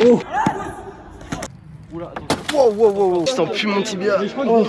Oh Wow, wow, wow, wow. Je sens plus mon tibia. Oh.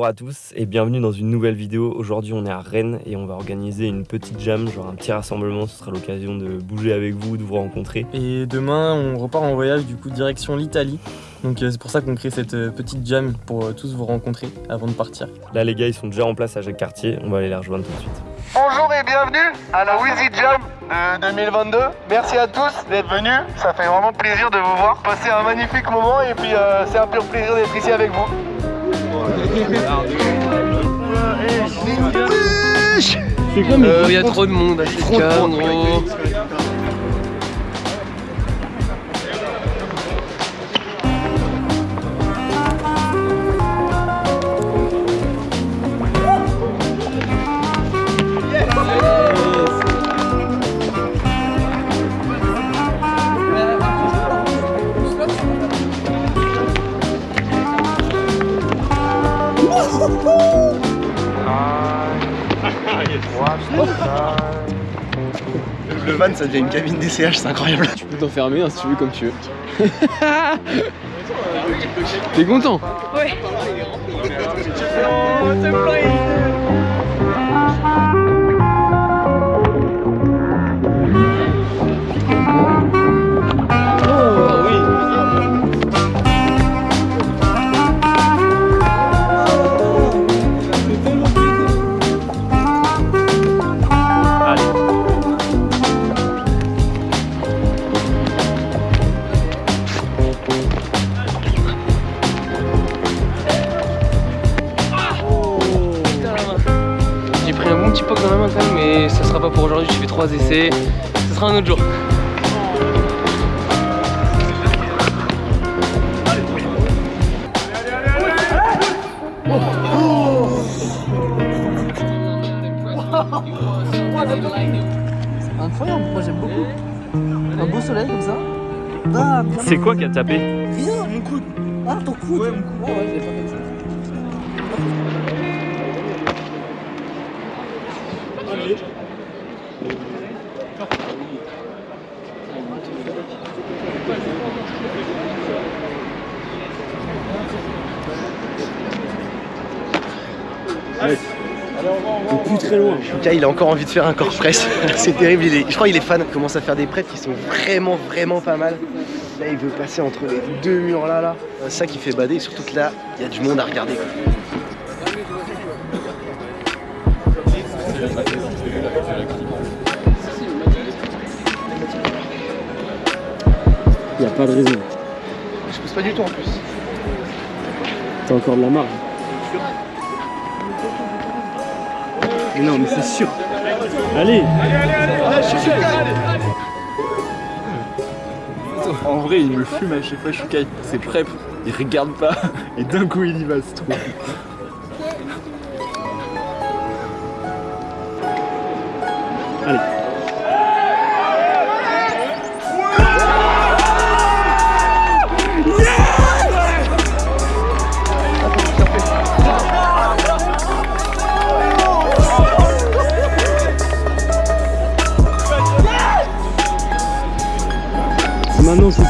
Bonjour à tous et bienvenue dans une nouvelle vidéo. Aujourd'hui on est à Rennes et on va organiser une petite jam, genre un petit rassemblement. Ce sera l'occasion de bouger avec vous, de vous rencontrer. Et demain on repart en voyage du coup direction l'Italie. Donc euh, c'est pour ça qu'on crée cette euh, petite jam pour euh, tous vous rencontrer avant de partir. Là les gars ils sont déjà en place à Jacques Cartier, on va aller les rejoindre tout de suite. Bonjour et bienvenue à la Wheezy Jam de 2022. Merci à tous d'être venus. Ça fait vraiment plaisir de vous voir. Passer un magnifique moment et puis euh, c'est un pur plaisir d'être ici avec vous. C'est mais Il y a trop de monde à cette gros. Van ça devient une cabine DCH, c'est incroyable. Tu peux t'enfermer hein, si tu veux comme tu veux. T'es content J'ai trois essais. Ce sera un autre jour. Incroyable, moi j'aime beaucoup. Un beau soleil comme ça. Ah, bien. C'est quoi qui a tapé Rien, mon coude. Ah, ton coude. Ouais, mon coude. ouais, je l'ai pas fait ça. Plus très loin. Lucas il a encore envie de faire un corps press, c'est terrible, il est- je crois qu'il est fan, il commence à faire des prêts qui sont vraiment vraiment pas mal. Là il veut passer entre les deux murs là là. C'est ça qui fait bader, surtout que là il y a du monde à regarder. quoi. Y a pas de raison. Je pousse pas du tout en plus. T'as encore de la marge. Mais non mais c'est sûr. Allez En vrai, il me fume à chaque fois, je suis kite. C'est prêt, il regarde pas, et d'un coup il y va, c'est trop. Allez maintenant je...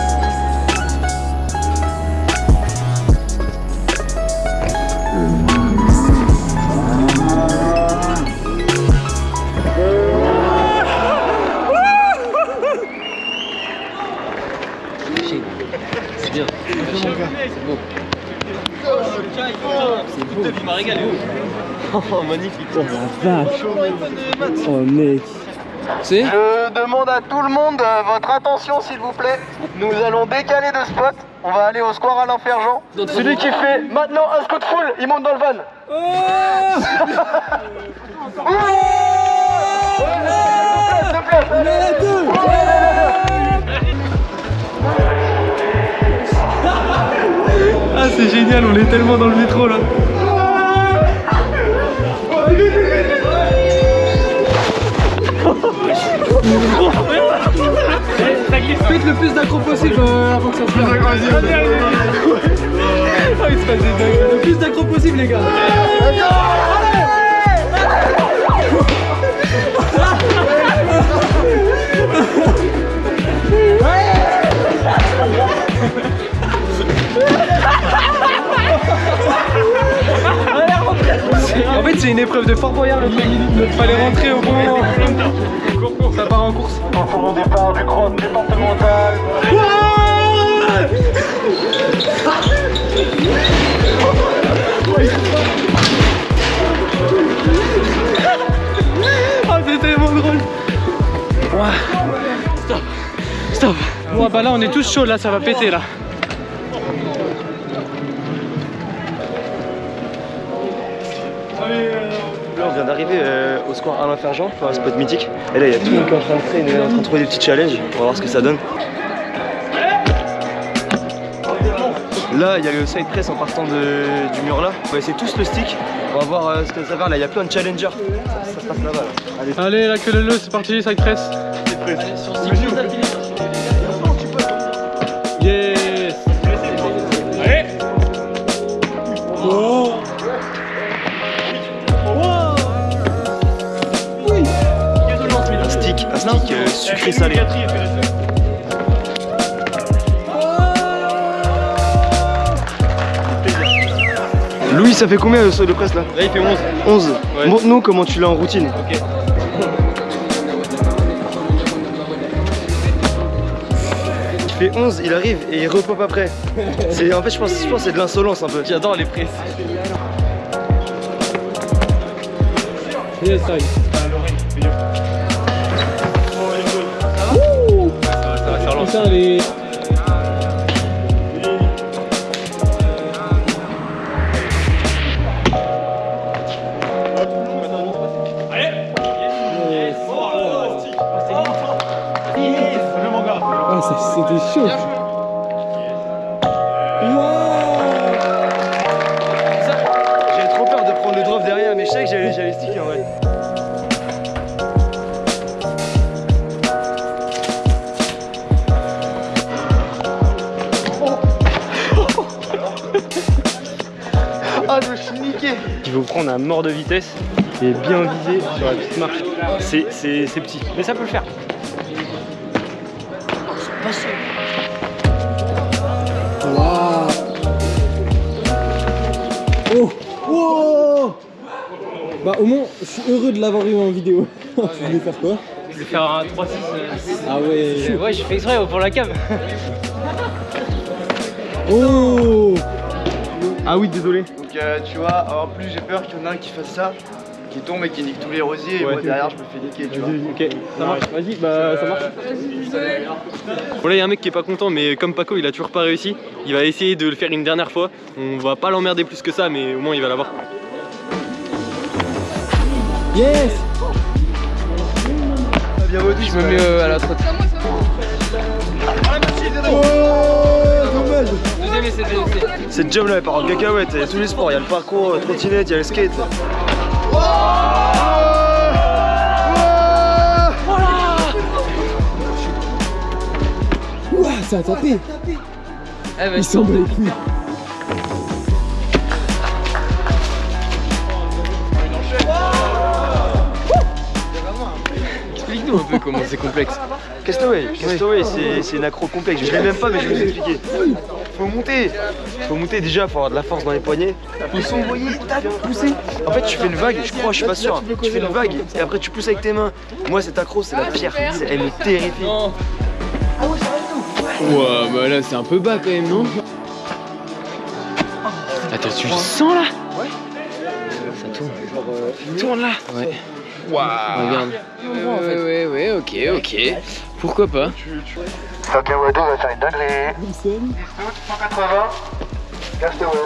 C'est bien. C'est beau. Il m'a régalé. Oh magnifique. Oh la vache Oh mec Je demande à tout le monde euh, votre attention s'il vous plaît. Nous allons décaler de spot. On va aller au square Alain Ferjean. D'autres Celui qui fait maintenant un scout full, il monte dans le van. Ah c'est génial, on est tellement dans le métro là Faites le plus d'accro possible euh, avant que ça se perde. Ah, le plus d'accro possible, les gars. c'est une épreuve de Fort Boyard le truc. Fallait rentrer au bon moment. Ça part en course. Pour le départ du cross départemental. Oh, c'est tellement drôle. Stop. Stop. Bon, bah là, on est tous chauds, là, ça va péter, là. Euh, au square Alain Ferjean, enfin, un spot mythique. Et là, il y a tout le monde qui est en train de traîner, en train de trouver des petits challenges. On va voir ce que ça donne. Là, il y a le side press en partant de- du mur là. On va essayer tous le stick. On va voir euh, ce que ça va. Là, il y a plein de challengers. Ça, ça se passe là-bas. Là. Allez, Allez, la queue leu, c'est parti, side press. Yes. Sucré salé. Louis, ça fait combien le saut de presse là? Là, il fait 11. 11. Ouais. Montre-nous comment tu l'as en routine. Ok. Il fait 11, il arrive et il repop après. C'est en fait je pense, je pense que c'est de l'insolence un peu. J'adore les presses. Yes, les... Ah, ça- c'était chaud. Prendre un mort de vitesse et bien viser sur la petite marche. C'est c'est- c'est petit, mais ça peut le faire. Oh Wow Bah au moins, je suis heureux de l'avoir eu en vidéo. tu voulais faire quoi? Je vais faire un 3-6. Ah ouais Ouais, j'ai fait exprès pour la cam. Oh Ah oui désolé. Donc euh, tu vois, en plus j'ai peur qu'il y en ait un qui fasse ça, qui tombe et qui nique tous les rosiers et moi derrière je me fais niquer, tu vois. Ok, ça marche. Vas-y, bah ça marche. Bon là il y a un mec qui est pas content mais comme Paco il a toujours pas réussi, il va essayer de le faire une dernière fois. On va pas l'emmerder plus que ça mais au moins il va l'avoir. Yes Bien Je me mets euh, à la trotte. Oh Cette job là elle part en cacahuète, il y a tous les sports, il y a le parcours, la trottinette, il y a le skate. Ouah, ça a tapé Eh bah, Il semble les couilles explique-nous un peu comment c'est complexe. Castaway, Castaway c'est- c'est une accro complexe, je l'ai même pas mais je vais vous expliquer. Faut monter, faut monter déjà, faut avoir de la force dans les poignets. Faut s'envoyer, tac, pousser. En fait tu fais une vague, je crois, je suis pas sûr. Tu fais une vague et après tu pousses avec tes mains. Moi cette accro c'est la pire, elle me terrifie. Ouah, bah là c'est un peu bas quand même, non? Attends, tu le sens là? Ça tourne. tourne là? Ouais. Waouh Regarde. Ouais, ouais, ouais, ok, ok. Pourquoi pas? Fucking Wado va faire une dinguerie. Distance 180. Castaway.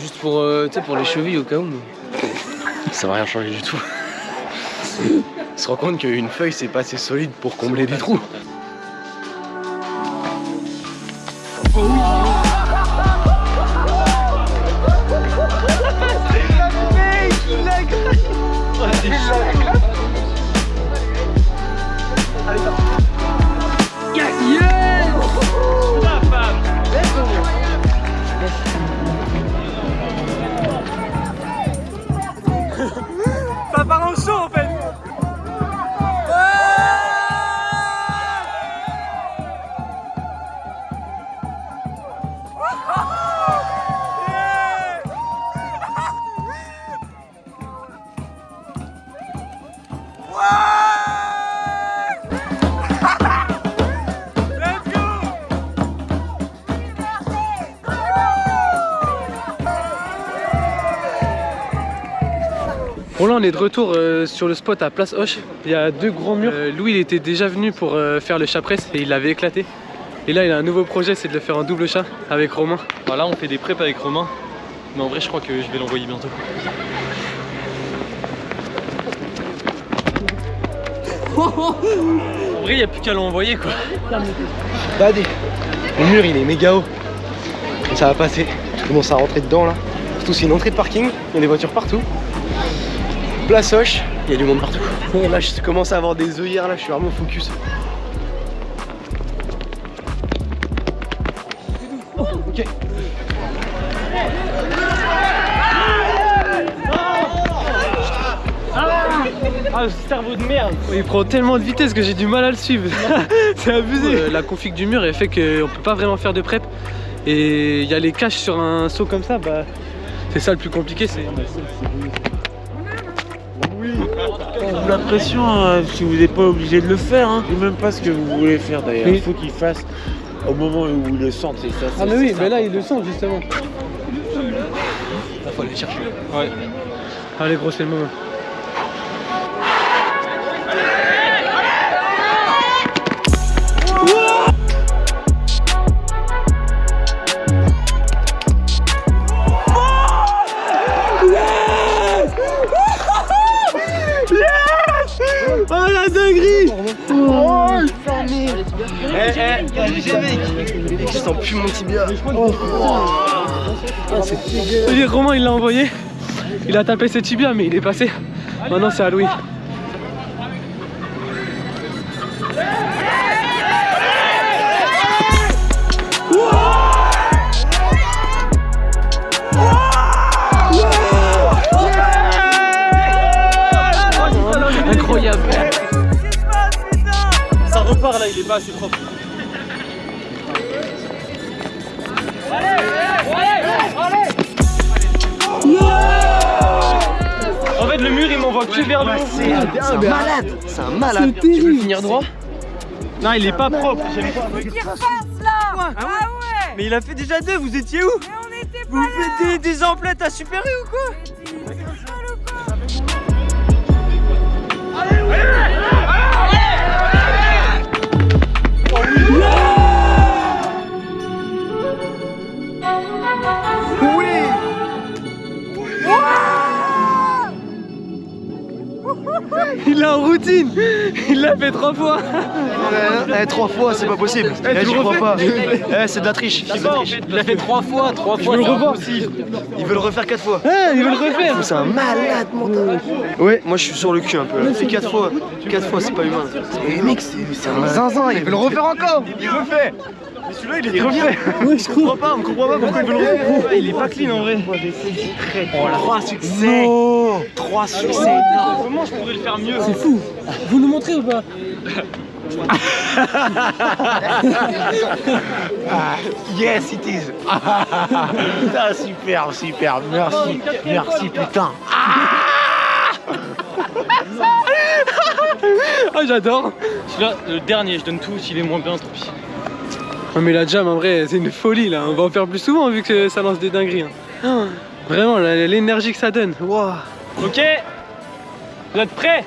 Juste pour, euh, pour les chevilles au cas où. Mais... Ça va rien changer du tout. On se rend compte qu'une feuille c'est pas assez solide pour combler des trous. Oh Allez, Bon là on est de retour euh, sur le spot à Place Hoche. Il y a deux grands murs. Euh, Louis il était déjà venu pour euh, faire le chat presse et il l'avait éclaté. Et là il a un nouveau projet, c'est de le faire en double chat avec Romain. Voilà, on fait des préps avec Romain. Mais en vrai, je crois que je vais l'envoyer bientôt. En vrai, il n'y a plus qu'à l'envoyer quoi. Badé. Le mur il est méga haut. Ça va passer. Je commence à rentrer dedans là. Surtout c'est une entrée de parking, il y a des voitures partout. Place Hoche, il y a du monde partout. Là je commence à avoir des œillères là, je suis vraiment focus. Oh, ok. Ah, ce cerveau de merde Il prend tellement de vitesse que j'ai du mal à le suivre. c'est abusé. Euh, la config du mur elle fait qu'on peut pas vraiment faire de prep. Et il y a les caches sur un saut comme ça, bah c'est ça le plus compliqué. C'est Vous la pression euh, si vous n'êtes pas obligé de le faire. Hein. Je sais même pas ce que vous voulez faire d'ailleurs. Oui. Il faut qu'il fasse au moment où il le sente. C'est ça. Ah mais oui, mais là il le sent justement. Il faut aller chercher. Ouais. Allez gros c'est le moment. La dinguerie Mec, je sens plus mon tibia. Et Romain il l'a envoyé. Il a tapé ses tibias mais il est passé. Maintenant c'est à Louis. Ça repart là, il est pas assez propre. En fait, le mur il m'envoie que vers le haut. C'est un malade. C'est un malade. Tu veux finir droit Non, il est pas propre. j'aime pas. Mais il a fait déjà deux, vous étiez où Vous faites des, des emplettes à Super U ou quoi Il est en routine Il l'a fait trois fois Eh, eh, trois fois, c'est pas possible. Eh, tu j'y le crois pas. Eh, c'est de la triche. C'est de la triche. Il l'a fait trois fois, trois Je fois. veux le c'est revoir. impossible. Il veut le refaire quatre fois. Ah, il veut le refaire C'est un malade mental. Ouais, moi je suis sur le cul un peu. là. C'est quatre fois. Quatre fois, c'est pas humain. Mais mec, c'est c'est un zinzin. Il veut le refaire encore. Il refait. Mais celui-là, il est trop bien. Ouais, je On comprend pas, on comprend pas pourquoi il veut le refaire. Il est pas clean en vrai. Trois succès. Trois succès. Comment je pourrais le faire mieux C'est fou Vous nous montrez ou pas Yes, it is. putain, super, super. Merci, merci, putain. Ah j'adore Celui-là, le dernier, je donne tout. S'il est moins bien, tant pis. Ouais, mais la jam en vrai c'est une folie là, on va en faire plus souvent vu que ça lance des dingueries. hein. Ah, Vraiment l'énergie que ça donne. Waouh. Ok. Vous êtes prêts?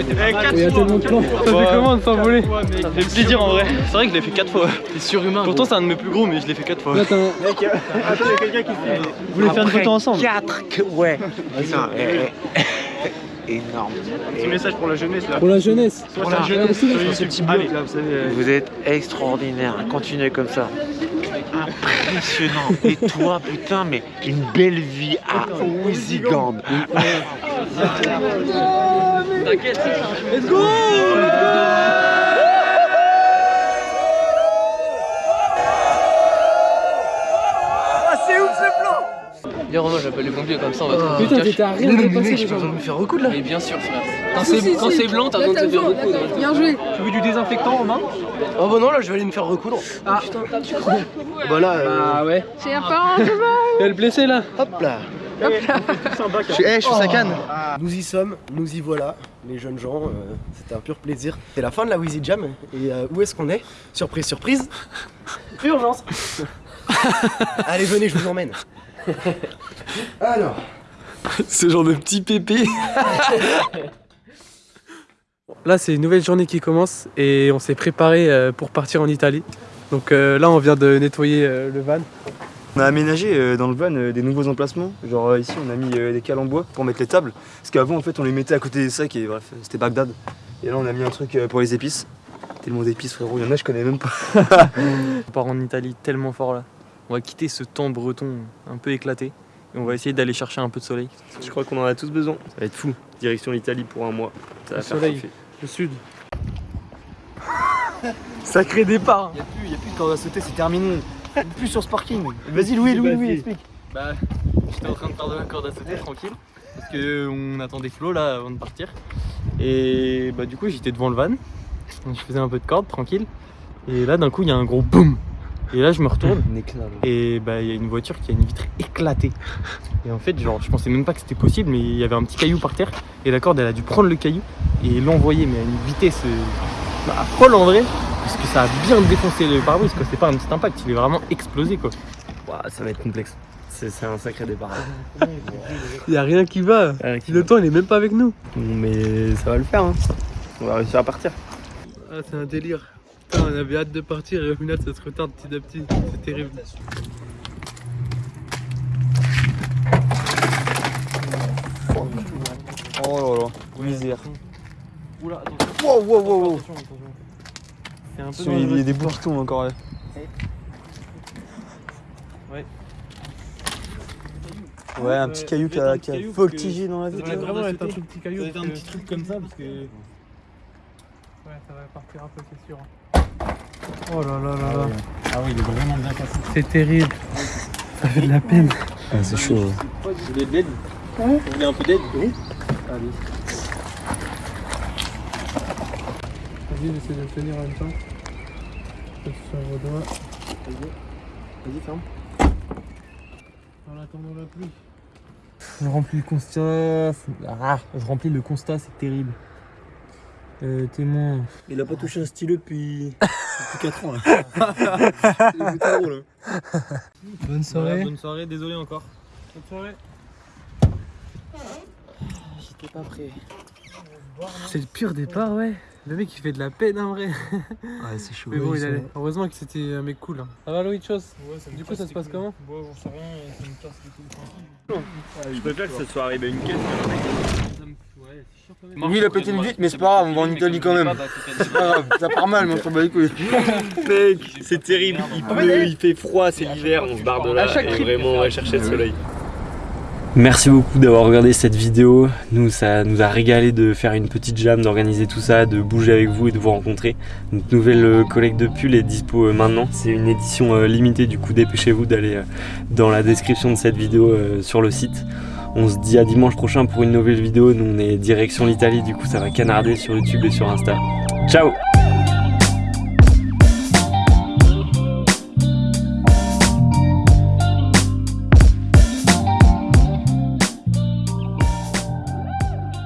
Était pas mal. Il y a tellement de plans. Ça fait comment de s'envoler Ça fait plaisir en vrai. C'est vrai que je l'ai fait 4 fois. T'es surhumain. Pourtant c'est un de mes plus gros mais je l'ai fait 4 fois. Là t'as un... Vous voulez faire une photo ensemble 4 que. Ouais. Énorme. Petit message pour la jeunesse là. Pour la jeunesse. Pour la jeunesse vous euh, Vous êtes extraordinaire. Continuez comme ça. Impressionnant. Et toi, putain, mais une belle vie à Ouizigand. Let's go Viens Romain, j'appelle les pompiers comme ça, on va trouver Putain le cache. t'étais à rien de passer J'ai pas besoin de me faire recoudre là. Mais bien sûr, frère. Quand c'est blanc, t'as besoin de te faire recoudre. Bien joué. Tu veux du désinfectant Romain Oh bah non, là je vais aller me faire recoudre. Ah putain. Bah là, euh, Ah ouais. J'ai un a le blessé là. hop là. Je suis, eh, je suis sa canne. Nous y sommes, nous y voilà, les jeunes gens. euh, C'était un pur plaisir. C'est la fin de la Wheezy Jam. Et euh, où est-ce qu'on est? Surprise, surprise. Urgence. Allez, venez, je vous emmène. Alors. Ce genre de petit pépé. Là, c'est une nouvelle journée qui commence et on s'est préparé euh, pour partir en Italie. Donc euh, là, on vient de nettoyer euh, le van. On a aménagé dans le van des nouveaux emplacements. Genre ici, on a mis des cales en bois pour mettre les tables. Parce qu'avant, en fait, on les mettait à côté des sacs et bref, c'était Bagdad. Et là, on a mis un truc pour les épices. Tellement d'épices, frérot. Il y en a, je connais même pas. On part en Italie tellement fort là. On va quitter ce temps breton un peu éclaté. Et on va essayer d'aller chercher un peu de soleil. Je crois qu'on en a tous besoin. Ça va être fou. Direction l'Italie pour un mois. Ça va Le faire soleil. kiffer. Le sud. Sacré départ. Y'a plus, y'a plus de corde à sauter, c'est terminé. plus sur ce parking. Vas-y, Louis, Louis, Louis, explique. Bah, j'étais en train de faire de la corde à sauter tranquille. Parce qu'on attendait Flo là avant de partir. Et bah, du coup, j'étais devant le van. Je faisais un peu de corde tranquille. Et là, d'un coup, il y a un gros boum. Et là, je me retourne. Et bah, il y a une voiture qui a une vitre éclatée. Et en fait, genre, je pensais même pas que c'était possible, mais il y avait un petit caillou par terre. Et la corde, elle a dû prendre le caillou et l'envoyer, mais à une vitesse euh, bah, folle en vrai. Parce que ça a bien défoncé le pare-brise, quoi. C'est pas un petit impact, il est vraiment explosé, quoi. Ouah, ça va être complexe. C'est un sacré départ. Il y a rien qui va. Le temps, il est même pas avec nous. Mais ça va le faire. Hein. On va réussir à partir. Ah, c'est un délire. Putain, on avait hâte de partir et au final, ça se retarde petit à petit. C'est terrible. Oh là là, misère. Oula, attention. Wow, wow, wow, wow. Attention, attention. C'est un peu Il y a des bouts qui tombent encore là. Ouais. Ouais, un petit caillou qui a, qui a voltigé dans la Ça vie. va vraiment être un tout petit Ça caillou. va être un petit truc comme ça parce que. Ouais, ça va partir un peu, c'est sûr. Oh là là là là. Ah oui, il est vraiment bien cassé. C'est terrible. Ça fait de la peine. Ah, c'est chaud. Vous voulez de l'aide Vous voulez un peu d'aide Oui. Allez. Vas-y, j'essaie de le tenir en même temps. Je sur vos doigts. Vas-y, ferme. En attendant la pluie. Je remplis le constat. Ah, je remplis le constat, c'est terrible. Euh, témoin. Il a pas touché un stylo depuis, depuis 4 ans là. Il est trop drôle. Bonne soirée. bonne soirée, désolé encore. Bonne soirée. J'étais pas prêt. C'est le pire départ, ouais. Le mec il fait de la peine en vrai. Ouais, c'est chaud. Mais bon, il allait. Heureusement que c'était un mec cool. hein. Ça va, Louis, chose Du coup, ça se passe comment Bon, j'en sais rien, ça me casse les couilles. Je préfère que ça soit arrivé une caisse. Oui, il a pété une vitre, mais c'est pas grave, on va en Italie quand même. C'est pas grave, ça part mal, mais on s'en bat les couilles. Mec, c'est terrible, il pleut, il fait froid, c'est l'hiver, on se barre de là et vraiment on va chercher le soleil. Merci beaucoup d'avoir regardé cette vidéo. Nous, ça nous a régalé de faire une petite jam, d'organiser tout ça, de bouger avec vous et de vous rencontrer. Notre nouvelle euh, collecte de pull est dispo euh, maintenant. C'est une édition euh, limitée, du coup dépêchez-vous d'aller dans la description de cette vidéo sur le site. On se dit à dimanche prochain pour une nouvelle vidéo. Nous, on est direction l'Italie, du coup ça va canarder sur YouTube et sur Insta. Ciao